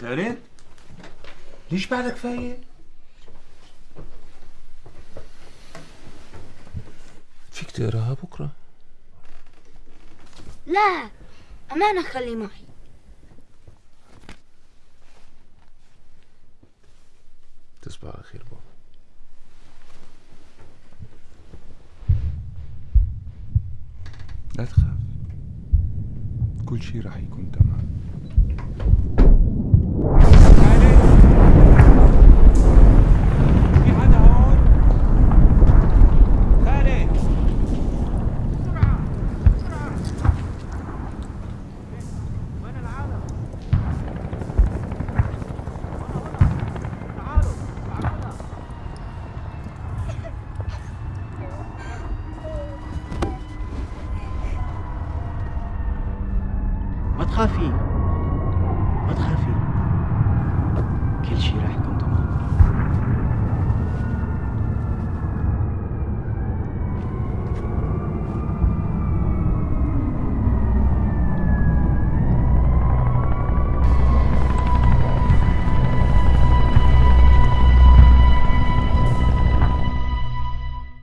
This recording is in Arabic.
خالد ليش بعدك فايق؟ فيك تقراها بكرة؟ لا أمانة خلي معي. تصبح على خير بابا. لا تخاف. كل شيء راح يكون تمام. what have you what